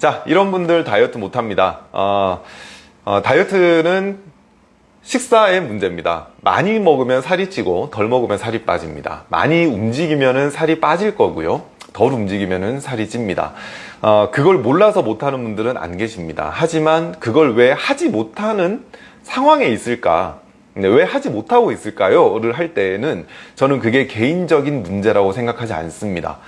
자, 이런 분들 다이어트 못합니다. 어, 어, 다이어트는 식사의 문제입니다. 많이 먹으면 살이 찌고 덜 먹으면 살이 빠집니다. 많이 움직이면 살이 빠질 거고요. 덜 움직이면 살이 찝니다. 어, 그걸 몰라서 못하는 분들은 안 계십니다. 하지만 그걸 왜 하지 못하는 상황에 있을까? 왜 하지 못하고 있을까요? 를 할 때에는 저는 그게 개인적인 문제라고 생각하지 않습니다.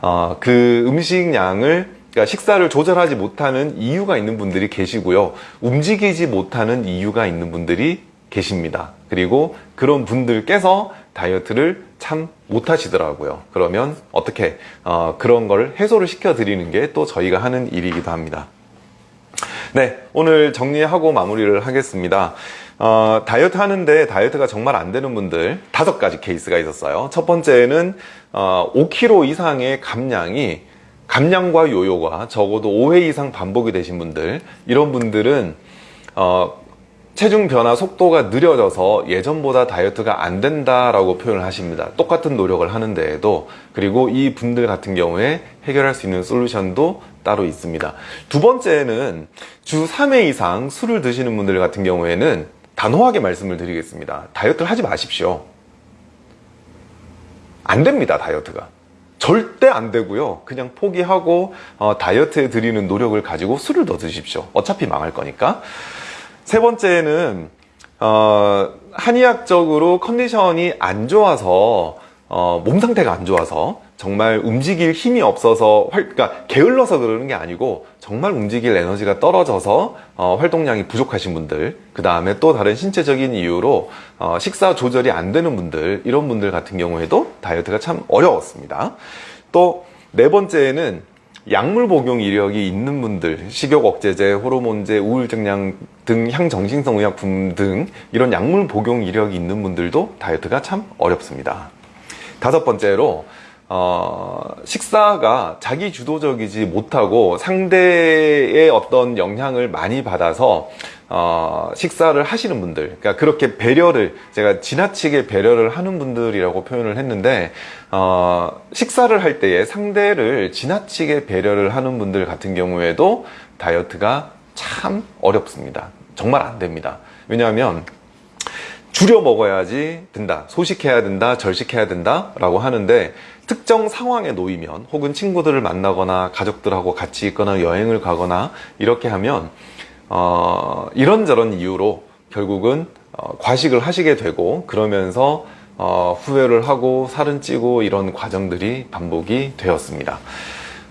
어, 그 음식량을 그러니까 식사를 조절하지 못하는 이유가 있는 분들이 계시고요. 움직이지 못하는 이유가 있는 분들이 계십니다. 그리고 그런 분들께서 다이어트를 참 못하시더라고요. 그러면 어떻게 어, 그런 걸 해소를 시켜 드리는 게 또 저희가 하는 일이기도 합니다. 네, 오늘 정리하고 마무리를 하겠습니다. 어, 다이어트 하는데 다이어트가 정말 안 되는 분들 다섯 가지 케이스가 있었어요. 첫 번째는 어, 5kg 이상의 감량이 감량과 요요가 적어도 5회 이상 반복이 되신 분들 이런 분들은 어, 체중 변화 속도가 느려져서 예전보다 다이어트가 안 된다라고 표현을 하십니다. 똑같은 노력을 하는데에도 그리고 이 분들 같은 경우에 해결할 수 있는 솔루션도 따로 있습니다. 두 번째는 주 3회 이상 술을 드시는 분들 같은 경우에는 단호하게 말씀을 드리겠습니다. 다이어트를 하지 마십시오. 안 됩니다, 다이어트가. 절대 안 되고요. 그냥 포기하고 어, 다이어트에 드리는 노력을 가지고 술을 더 드십시오. 어차피 망할 거니까. 세 번째는 어, 한의학적으로 컨디션이 안 좋아서 어, 몸 상태가 안 좋아서 정말 움직일 힘이 없어서 활, 그러니까 게을러서 그러는 게 아니고 정말 움직일 에너지가 떨어져서 어, 활동량이 부족하신 분들 그 다음에 또 다른 신체적인 이유로 어, 식사 조절이 안 되는 분들 이런 분들 같은 경우에도 다이어트가 참 어려웠습니다. 또 네 번째는 약물 복용 이력이 있는 분들 식욕 억제제, 호르몬제, 우울증량 등 향정신성 의약품 등 이런 약물 복용 이력이 있는 분들도 다이어트가 참 어렵습니다. 다섯 번째로 어, 식사가 자기 주도적이지 못하고 상대의 어떤 영향을 많이 받아서 어, 식사를 하시는 분들 그러니까 그렇게 배려를 제가 지나치게 배려를 하는 분들이라고 표현을 했는데 어, 식사를 할 때에 상대를 지나치게 배려를 하는 분들 같은 경우에도 다이어트가 참 어렵습니다. 정말 안 됩니다. 왜냐하면 줄여 먹어야지 된다 소식해야 된다 절식해야 된다 라고 하는데 특정 상황에 놓이면 혹은 친구들을 만나거나 가족들하고 같이 있거나 여행을 가거나 이렇게 하면 어, 이런저런 이유로 결국은 어, 과식을 하시게 되고 그러면서 어, 후회를 하고 살은 찌고 이런 과정들이 반복이 되었습니다.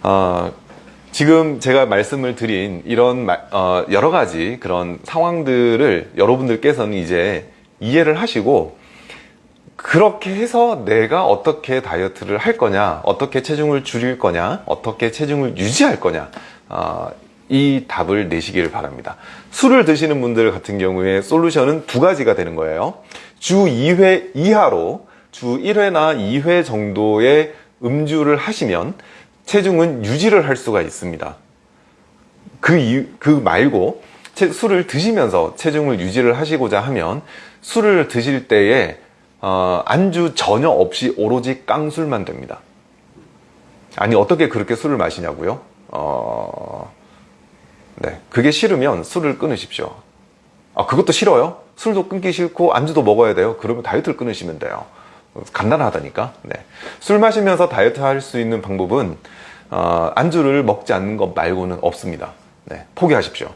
어, 지금 제가 말씀을 드린 이런 어, 여러 가지 그런 상황들을 여러분들께서는 이제 이해를 하시고 그렇게 해서 내가 어떻게 다이어트를 할 거냐 어떻게 체중을 줄일 거냐 어떻게 체중을 유지할 거냐 어, 이 답을 내시기를 바랍니다. 술을 드시는 분들 같은 경우에 솔루션은 두 가지가 되는 거예요. 주 2회 이하로 주 1회나 2회 정도의 음주를 하시면 체중은 유지를 할 수가 있습니다. 그, 이유, 그 말고 술을 드시면서 체중을 유지를 하시고자 하면 술을 드실 때에 어, 안주 전혀 없이 오로지 깡술만 됩니다 아니 어떻게 그렇게 술을 마시냐고요? 어... 네, 그게 싫으면 술을 끊으십시오 아 그것도 싫어요? 술도 끊기 싫고 안주도 먹어야 돼요? 그러면 다이어트를 끊으시면 돼요 간단하다니까 네. 술 마시면서 다이어트 할 수 있는 방법은 어, 안주를 먹지 않는 것 말고는 없습니다 네, 포기하십시오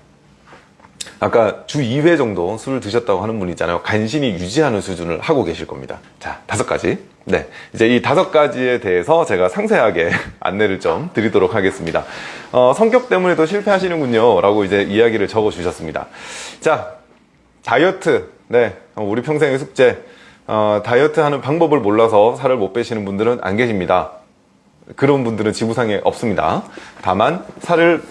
아까 주 2회 정도 술을 드셨다고 하는 분 있잖아요. 간신히 유지하는 수준을 하고 계실 겁니다. 자 다섯 가지. 네. 이제 이 다섯 가지에 대해서 제가 상세하게 안내를 좀 드리도록 하겠습니다. 어, 성격 때문에도 실패하시는군요. 라고 이제 이야기를 적어 주셨습니다. 자 다이어트. 네. 우리 평생의 숙제. 어, 다이어트 하는 방법을 몰라서 살을 못 빼시는 분들은 안 계십니다. 그런 분들은 지구상에 없습니다. 다만 살을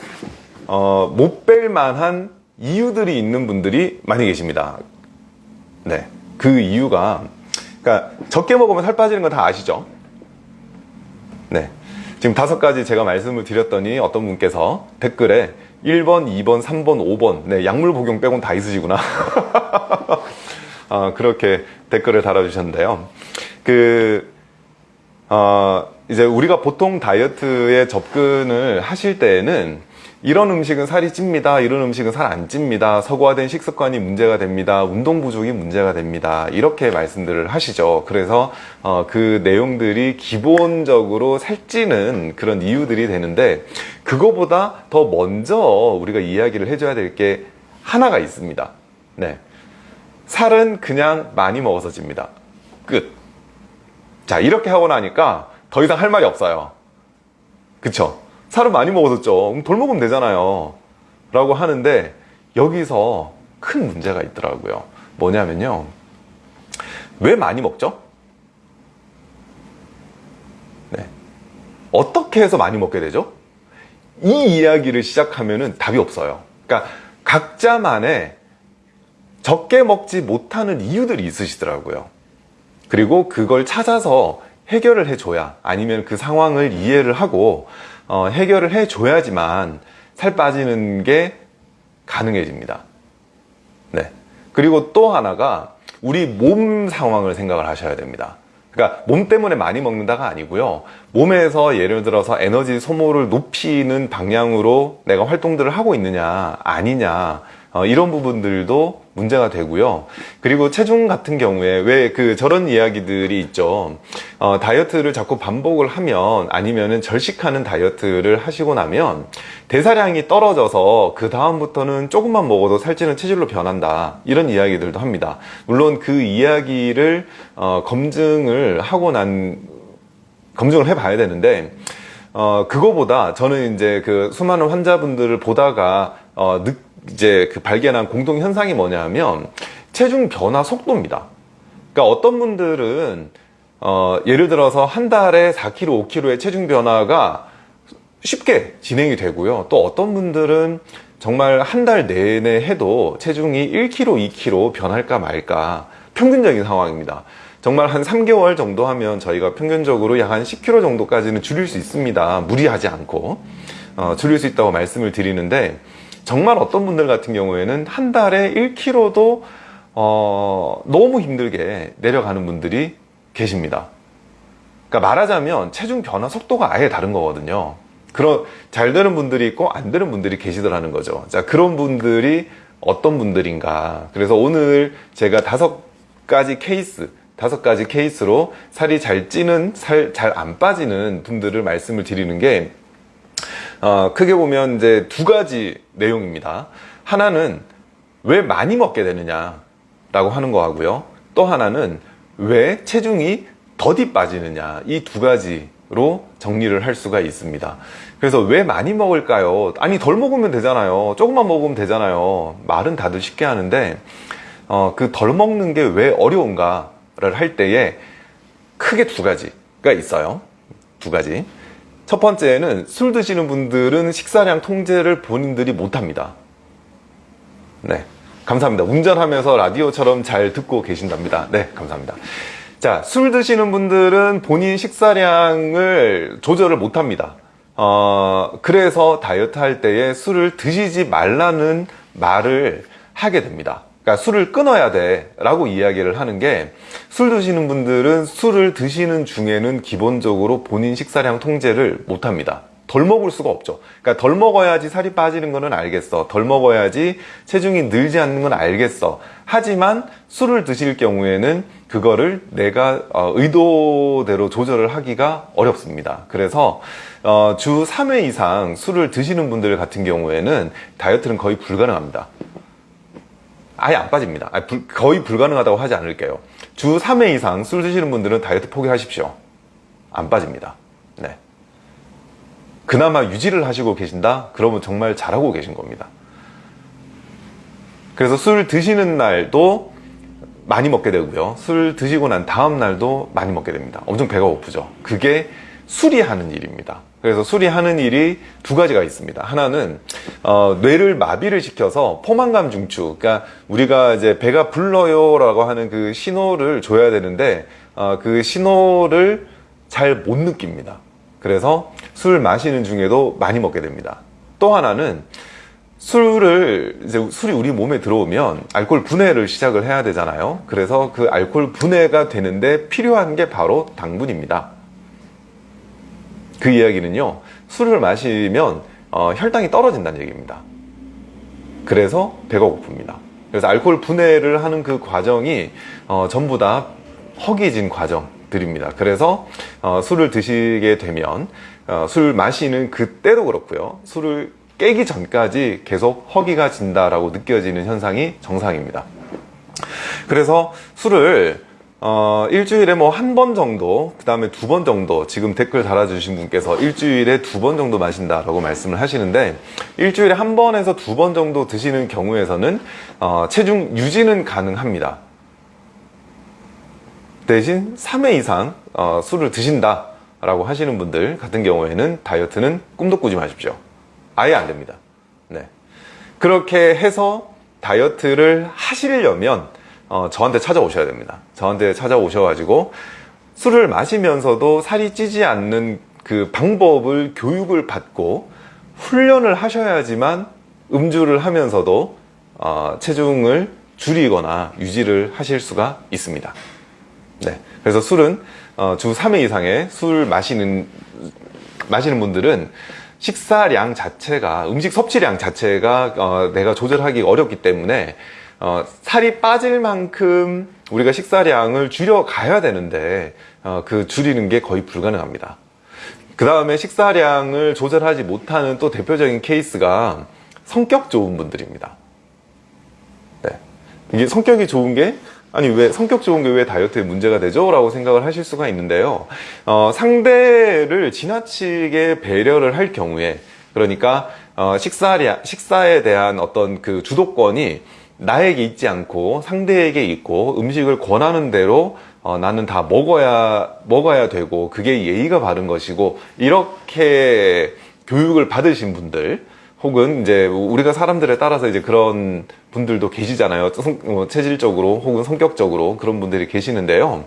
어, 못 뺄 만한 이유들이 있는 분들이 많이 계십니다. 네, 그 이유가 그러니까 적게 먹으면 살 빠지는 건 다 아시죠? 네, 지금 다섯 가지 제가 말씀을 드렸더니 어떤 분께서 댓글에 1번, 2번, 3번, 5번 네, 약물 복용 빼곤 다 있으시구나. 어, 그렇게 댓글을 달아주셨는데요. 그 어, 이제 우리가 보통 다이어트에 접근을 하실 때에는 이런 음식은 살이 찝니다. 이런 음식은 살 안 찝니다. 서구화된 식습관이 문제가 됩니다. 운동 부족이 문제가 됩니다. 이렇게 말씀들을 하시죠. 그래서 어, 그 내용들이 기본적으로 살찌는 그런 이유들이 되는데 그거보다 더 먼저 우리가 이야기를 해줘야 될 게 하나가 있습니다. 네. 살은 그냥 많이 먹어서 찝니다. 끝. 자, 이렇게 하고 나니까 더 이상 할 말이 없어요. 그쵸? 살을 많이 먹었었죠. 덜 먹으면 되잖아요. 라고 하는데 여기서 큰 문제가 있더라고요. 뭐냐면요. 왜 많이 먹죠? 네. 어떻게 해서 많이 먹게 되죠? 이 이야기를 시작하면 답이 없어요. 그러니까 각자만의 적게 먹지 못하는 이유들이 있으시더라고요. 그리고 그걸 찾아서 해결을 해줘야 아니면 그 상황을 이해를 하고 어, 해결을 해줘야지만 살 빠지는 게 가능해집니다. 네. 그리고 또 하나가 우리 몸 상황을 생각을 하셔야 됩니다. 그러니까 몸 때문에 많이 먹는다가 아니고요. 몸에서 예를 들어서 에너지 소모를 높이는 방향으로 내가 활동들을 하고 있느냐, 아니냐, 어, 이런 부분들도 문제가 되고요. 그리고 체중 같은 경우에 왜 그 저런 이야기들이 있죠. 어, 다이어트를 자꾸 반복을 하면 아니면은 절식하는 다이어트를 하시고 나면 대사량이 떨어져서 그 다음부터는 조금만 먹어도 살찌는 체질로 변한다. 이런 이야기들도 합니다. 물론 그 이야기를 어, 검증을 하고 난 검증을 해 봐야 되는데 어, 그거보다 저는 이제 그 수많은 환자분들을 보다가 어, 느, 이제 그 발견한 공동 현상이 뭐냐면 체중 변화 속도입니다. 그러니까 어떤 분들은 어, 예를 들어서 한 달에 4kg, 5kg의 체중 변화가 쉽게 진행이 되고요. 또 어떤 분들은 정말 한 달 내내 해도 체중이 1kg, 2kg 변할까 말까 평균적인 상황입니다. 정말 한 3개월 정도 하면 저희가 평균적으로 약 한 10kg 정도까지는 줄일 수 있습니다. 무리하지 않고 어, 줄일 수 있다고 말씀을 드리는데 정말 어떤 분들 같은 경우에는 한 달에 1kg도 어, 너무 힘들게 내려가는 분들이 계십니다. 그러니까 말하자면 체중 변화 속도가 아예 다른 거거든요. 그런 잘 되는 분들이 있고 안 되는 분들이 계시더라는 거죠. 자 그런 분들이 어떤 분들인가. 그래서 오늘 제가 다섯 가지 케이스, 다섯 가지 케이스로 살이 잘 찌는, 살 잘 안 빠지는 분들을 말씀을 드리는 게 어, 크게 보면 이제 두 가지 내용입니다. 하나는 왜 많이 먹게 되느냐 라고 하는 거 하고요. 또 하나는 왜 체중이 더디 빠지느냐 이 두 가지로 정리를 할 수가 있습니다. 그래서 왜 많이 먹을까요? 아니 덜 먹으면 되잖아요. 조금만 먹으면 되잖아요. 말은 다들 쉽게 하는데 어, 그 덜 먹는 게 왜 어려운가를 할 때에 크게 두 가지가 있어요. 두 가지. 첫 번째는 술 드시는 분들은 식사량 통제를 본인들이 못합니다. 네. 감사합니다. 운전하면서 라디오처럼 잘 듣고 계신답니다. 네, 감사합니다. 자, 술 드시는 분들은 본인 식사량을 조절을 못합니다. 어, 그래서 다이어트 할 때에 술을 드시지 말라는 말을 하게 됩니다. 그러니까 술을 끊어야 돼 라고 이야기를 하는 게 술 드시는 분들은 술을 드시는 중에는 기본적으로 본인 식사량 통제를 못 합니다. 덜 먹을 수가 없죠. 그러니까 덜 먹어야지 살이 빠지는 거는 알겠어. 덜 먹어야지 체중이 늘지 않는 건 알겠어. 하지만 술을 드실 경우에는 그거를 내가 어, 의도대로 조절을 하기가 어렵습니다. 그래서 어, 주 3회 이상 술을 드시는 분들 같은 경우에는 다이어트는 거의 불가능합니다. 아예 안 빠집니다. 불, 거의 불가능하다고 하지 않을게요. 주 3회 이상 술 드시는 분들은 다이어트 포기하십시오. 안 빠집니다. 네. 그나마 유지를 하시고 계신다? 그러면 정말 잘하고 계신 겁니다. 그래서 술 드시는 날도 많이 먹게 되고요. 술 드시고 난 다음 날도 많이 먹게 됩니다. 엄청 배가 고프죠. 그게 술이 하는 일입니다. 그래서 술이 하는 일이 두 가지가 있습니다. 하나는 어, 뇌를 마비를 시켜서 포만감 중추, 그러니까 우리가 이제 배가 불러요라고 하는 그 신호를 줘야 되는데 어, 그 신호를 잘 못 느낍니다. 그래서 술 마시는 중에도 많이 먹게 됩니다. 또 하나는 술을 이제 술이 우리 몸에 들어오면 알코올 분해를 시작을 해야 되잖아요. 그래서 그 알코올 분해가 되는데 필요한 게 바로 당분입니다. 그 이야기는요 술을 마시면 어, 혈당이 떨어진다는 얘기입니다. 그래서 배가 고픕니다. 그래서 알코올 분해를 하는 그 과정이 어, 전부 다 허기진 과정들입니다. 그래서 어, 술을 드시게 되면 어, 술 마시는 그때도 그렇고요. 술을 깨기 전까지 계속 허기가 진다라고 느껴지는 현상이 정상입니다. 그래서 술을 어, 일주일에 뭐 한 번 정도, 그 다음에 두 번 정도, 지금 댓글 달아주신 분께서 일주일에 두 번 정도 마신다 라고 말씀을 하시는데, 일주일에 한 번에서 두 번 정도 드시는 경우에서는, 어, 체중 유지는 가능합니다. 대신 3회 이상 어, 술을 드신다 라고 하시는 분들 같은 경우에는 다이어트는 꿈도 꾸지 마십시오. 아예 안 됩니다. 네. 그렇게 해서 다이어트를 하시려면 어, 저한테 찾아오셔야 됩니다. 저한테 찾아오셔가지고 술을 마시면서도 살이 찌지 않는 그 방법을 교육을 받고 훈련을 하셔야지만 음주를 하면서도 어, 체중을 줄이거나 유지를 하실 수가 있습니다. 네. 그래서 술은 어, 주 3회 이상의 술 마시는 마시는 분들은 식사량 자체가 음식 섭취량 자체가 어, 내가 조절하기 어렵기 때문에 어, 살이 빠질 만큼 우리가 식사량을 줄여 가야 되는데 어, 그 줄이는 게 거의 불가능합니다. 그 다음에 식사량을 조절하지 못하는 또 대표적인 케이스가 성격 좋은 분들입니다. 네. 이게 성격이 좋은 게 아니 왜 성격 좋은 게 왜 다이어트에 문제가 되죠? 라고 생각을 하실 수가 있는데요 어, 상대를 지나치게 배려를 할 경우에 그러니까 어, 식사량, 식사에 대한 어떤 그 주도권이 나에게 있지 않고 상대에게 있고 음식을 권하는 대로 어, 나는 다 먹어야 먹어야 되고 그게 예의가 바른 것이고 이렇게 교육을 받으신 분들 혹은 이제 우리가 사람들에 따라서 이제 그런 분들도 계시잖아요. 성, 어, 체질적으로 혹은 성격적으로 그런 분들이 계시는데요.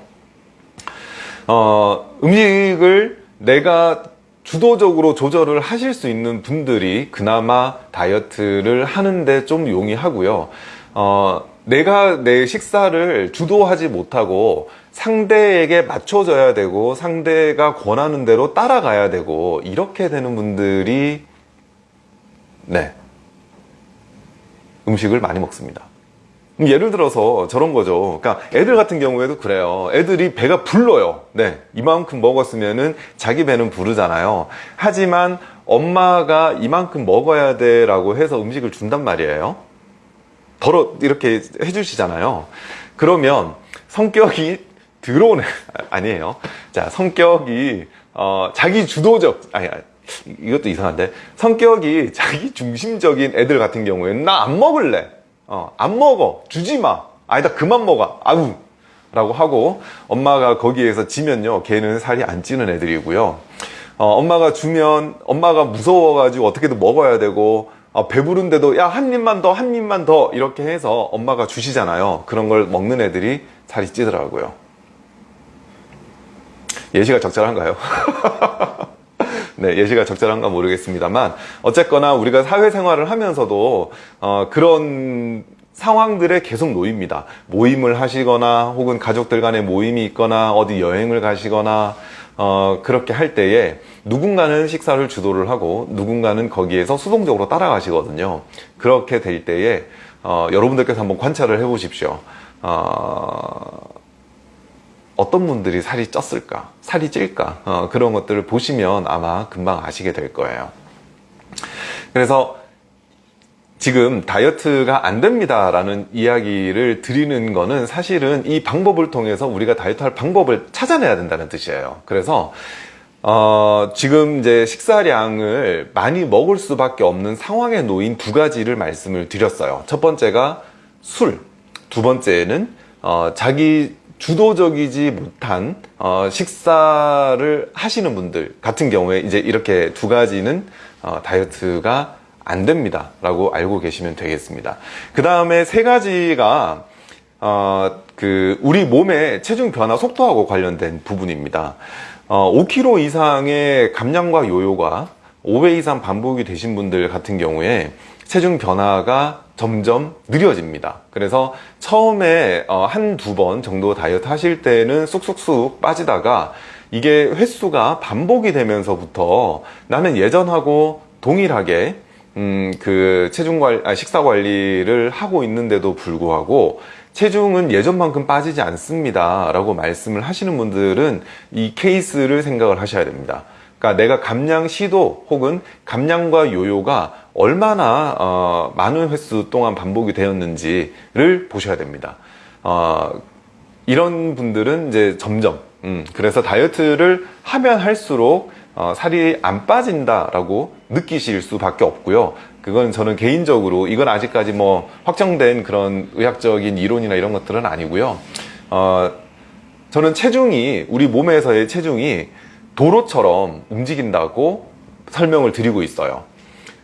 어, 음식을 내가 주도적으로 조절을 하실 수 있는 분들이 그나마 다이어트를 하는데 좀 용이하고요. 어, 내가 내 식사를 주도하지 못하고 상대에게 맞춰져야 되고 상대가 권하는 대로 따라가야 되고 이렇게 되는 분들이 네. 음식을 많이 먹습니다. 예를 들어서 저런 거죠. 그러니까 애들 같은 경우에도 그래요. 애들이 배가 불러요. 네. 이만큼 먹었으면은 자기 배는 부르잖아요. 하지만 엄마가 이만큼 먹어야 돼 라고 해서 음식을 준단 말이에요. 더러 이렇게 해주시잖아요. 그러면 성격이 들어오네. 아니에요. 자, 성격이, 어, 자기 주도적, 아니, 이것도 이상한데 성격이 자기 중심적인 애들 같은 경우에는 나 안 먹을래 어, 안 먹어 주지 마 아니다 그만 먹어 아우 라고 하고 엄마가 거기에서 지면요 걔는 살이 안 찌는 애들이고요 어, 엄마가 주면 엄마가 무서워가지고 어떻게든 먹어야 되고 어, 배부른데도 야 한 입만 더 한 입만 더 이렇게 해서 엄마가 주시잖아요 그런 걸 먹는 애들이 살이 찌더라고요 예시가 적절한가요? 네, 예시가 적절한가 모르겠습니다만 어쨌거나 우리가 사회생활을 하면서도 어, 그런 상황들에 계속 놓입니다. 모임을 하시거나 혹은 가족들 간의 모임이 있거나 어디 여행을 가시거나 어, 그렇게 할 때에 누군가는 식사를 주도를 하고 누군가는 거기에서 수동적으로 따라가시거든요. 그렇게 될 때에 어, 여러분들께서 한번 관찰을 해 보십시오. 어, 어떤 분들이 살이 쪘을까 살이 찔까 어, 그런 것들을 보시면 아마 금방 아시게 될 거예요 그래서 지금 다이어트가 안 됩니다 라는 이야기를 드리는 거는 사실은 이 방법을 통해서 우리가 다이어트 할 방법을 찾아내야 된다는 뜻이에요. 그래서 어, 지금 이제 식사량을 많이 먹을 수밖에 없는 상황에 놓인 두 가지를 말씀을 드렸어요. 첫 번째가 술 두 번째는 어, 자기 주도적이지 못한 어, 식사를 하시는 분들 같은 경우에 이제 이렇게 두 가지는 어, 다이어트가 안 됩니다. 라고 알고 계시면 되겠습니다. 그 다음에 세 가지가 어, 그 우리 몸의 체중 변화 속도하고 관련된 부분입니다. 5kg 이상의 감량과 요요가 5회 이상 반복이 되신 분들 같은 경우에 체중 변화가 점점 느려집니다. 그래서 처음에 어, 한두 번 정도 다이어트 하실 때는 쑥쑥쑥 빠지다가 이게 횟수가 반복이 되면서부터 나는 예전하고 동일하게 음, 그 체중 관리, 아, 식사 관리를 하고 있는데도 불구하고 체중은 예전만큼 빠지지 않습니다. 라고 말씀을 하시는 분들은 이 케이스를 생각을 하셔야 됩니다. 그러니까 내가 감량 시도 혹은 감량과 요요가 얼마나 어, 많은 횟수 동안 반복이 되었는지를 보셔야 됩니다. 어, 이런 분들은 이제 점점 음, 그래서 다이어트를 하면 할수록 어, 살이 안 빠진다라고 느끼실 수밖에 없고요. 그건 저는 개인적으로 이건 아직까지 뭐 확정된 그런 의학적인 이론이나 이런 것들은 아니고요. 어, 저는 체중이 우리 몸에서의 체중이 도로처럼 움직인다고 설명을 드리고 있어요.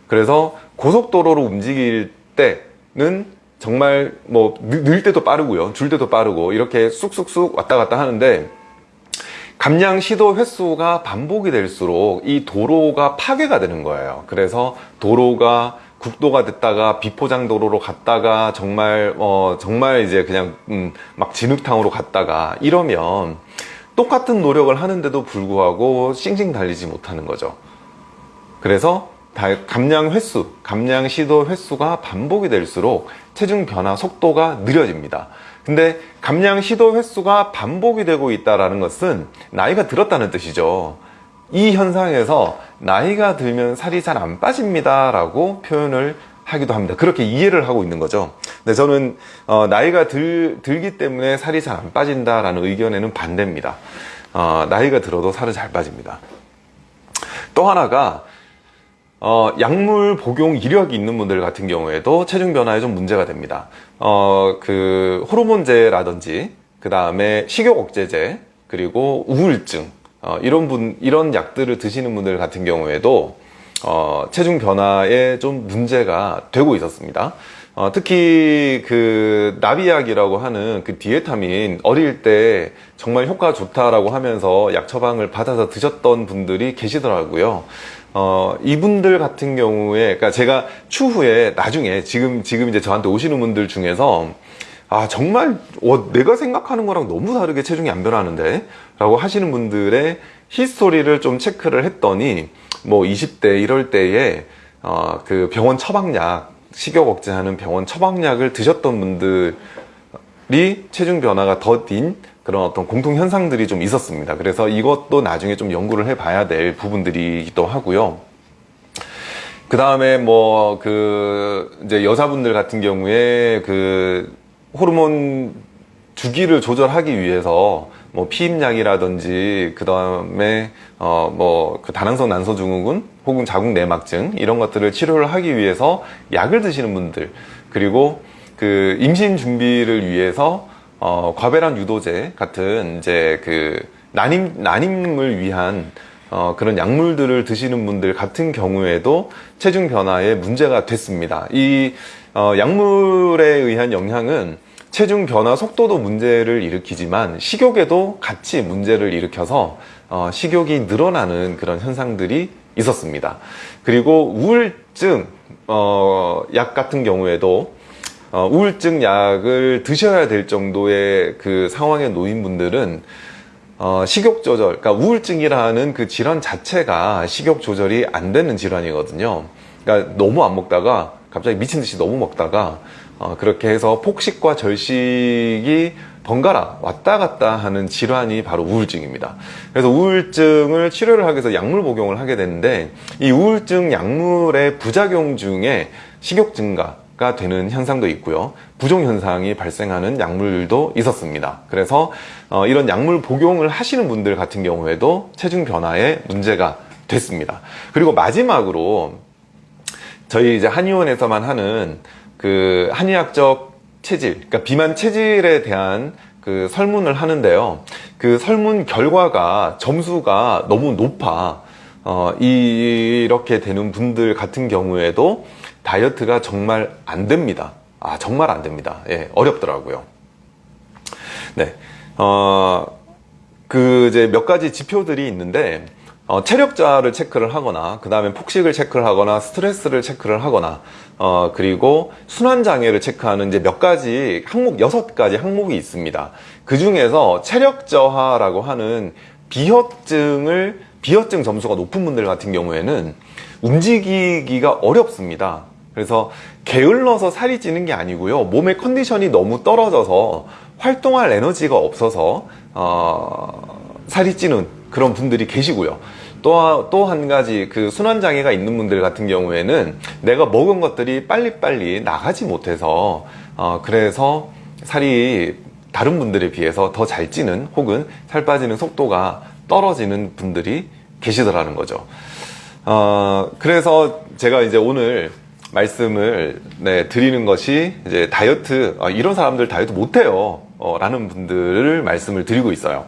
그래서 고속도로로 움직일 때는 정말 뭐 늘 때도 빠르고요. 줄 때도 빠르고 이렇게 쑥쑥쑥 왔다 갔다 하는데 감량 시도 횟수가 반복이 될수록 이 도로가 파괴가 되는 거예요. 그래서 도로가 국도가 됐다가 비포장 도로로 갔다가 정말 어 정말 이제 그냥 음, 막 진흙탕으로 갔다가 이러면 똑같은 노력을 하는데도 불구하고 싱싱 달리지 못하는 거죠. 그래서 감량 횟수, 감량 시도 횟수가 반복이 될수록 체중 변화 속도가 느려집니다. 근데 감량 시도 횟수가 반복이 되고 있다는 것은 나이가 들었다는 뜻이죠. 이 현상에서 나이가 들면 살이 잘 안 빠집니다 라고 표현을 하기도 합니다. 그렇게 이해를 하고 있는 거죠. 근데 저는 어, 나이가 들, 들기 때문에 살이 잘 안 빠진다 라는 의견에는 반대입니다. 어, 나이가 들어도 살은 잘 빠집니다. 또 하나가 어, 약물 복용 이력이 있는 분들 같은 경우에도 체중 변화에 좀 문제가 됩니다. 어, 그 호르몬제라든지 그 다음에 식욕 억제제 그리고 우울증 어, 이런 분 이런 약들을 드시는 분들 같은 경우에도 어, 체중 변화에 좀 문제가 되고 있었습니다. 어, 특히 그 나비약이라고 하는 그 디에타민 어릴 때 정말 효과 좋다라고 하면서 약 처방을 받아서 드셨던 분들이 계시더라고요. 어, 이분들 같은 경우에, 그러니까 제가 추후에 나중에 지금, 지금 이제 저한테 오시는 분들 중에서 아, 정말, 어, 내가 생각하는 거랑 너무 다르게 체중이 안 변하는데? 라고 하시는 분들의 히스토리를 좀 체크를 했더니, 뭐 20대 이럴 때에, 어, 그 병원 처방약, 식욕 억제하는 병원 처방약을 드셨던 분들이 체중 변화가 더딘 그런 어떤 공통 현상들이 좀 있었습니다. 그래서 이것도 나중에 좀 연구를 해 봐야 될 부분들이기도 하고요. 그 다음에 뭐 그 이제 여자분들 같은 경우에 그 호르몬 주기를 조절하기 위해서 뭐 피임약이라든지 그 다음에 어 뭐 그 다낭성 난소 증후군 혹은 자궁 내막증 이런 것들을 치료를 하기 위해서 약을 드시는 분들 그리고 그 임신 준비를 위해서 어, 과배란 유도제 같은 이제 그 난임 난임을 위한 어, 그런 약물들을 드시는 분들 같은 경우에도 체중 변화에 문제가 됐습니다. 이 어, 약물에 의한 영향은 체중 변화 속도도 문제를 일으키지만 식욕에도 같이 문제를 일으켜서 어, 식욕이 늘어나는 그런 현상들이 있었습니다. 그리고 우울증 어, 약 같은 경우에도 어, 우울증 약을 드셔야 될 정도의 그 상황에 놓인 분들은 어, 식욕 조절, 그러니까 우울증이라는 그 질환 자체가 식욕 조절이 안 되는 질환이거든요. 그러니까 너무 안 먹다가 갑자기 미친 듯이 너무 먹다가 어, 그렇게 해서 폭식과 절식이 번갈아 왔다 갔다 하는 질환이 바로 우울증입니다. 그래서 우울증을 치료를 하기 위해서 약물 복용을 하게 되는데 이 우울증 약물의 부작용 중에 식욕 증가, 가 되는 현상도 있고요. 부종 현상이 발생하는 약물도 있었습니다. 그래서 어, 이런 약물 복용을 하시는 분들 같은 경우에도 체중 변화에 문제가 됐습니다. 그리고 마지막으로 저희 이제 한의원에서만 하는 그 한의학적 체질, 그러니까 비만 체질에 대한 그 설문을 하는데요. 그 설문 결과가 점수가 너무 높아. 어, 이렇게 되는 분들 같은 경우에도 다이어트가 정말 안 됩니다. 아, 정말 안 됩니다. 예, 어렵더라고요. 네. 어, 그, 이제 몇 가지 지표들이 있는데, 어, 체력자를 체크를 하거나, 그 다음에 폭식을 체크를 하거나, 스트레스를 체크를 하거나, 어, 그리고 순환장애를 체크하는 이제 몇 가지 항목, 여섯 가지 항목이 있습니다. 그 중에서 체력저하라고 하는 비혈증을, 비혈증 점수가 높은 분들 같은 경우에는 움직이기가 어렵습니다. 그래서 게을러서 살이 찌는 게 아니고요. 몸의 컨디션이 너무 떨어져서 활동할 에너지가 없어서 어, 살이 찌는 그런 분들이 계시고요. 또, 또한 가지 그 순환장애가 있는 분들 같은 경우에는 내가 먹은 것들이 빨리빨리 나가지 못해서 어, 그래서 살이 다른 분들에 비해서 더 잘 찌는 혹은 살 빠지는 속도가 떨어지는 분들이 계시더라는 거죠. 어, 그래서 제가 이제 오늘 말씀을 네, 드리는 것이 이제 다이어트, 아, 이런 사람들 다이어트 못해요. 어, 라는 분들을 말씀을 드리고 있어요.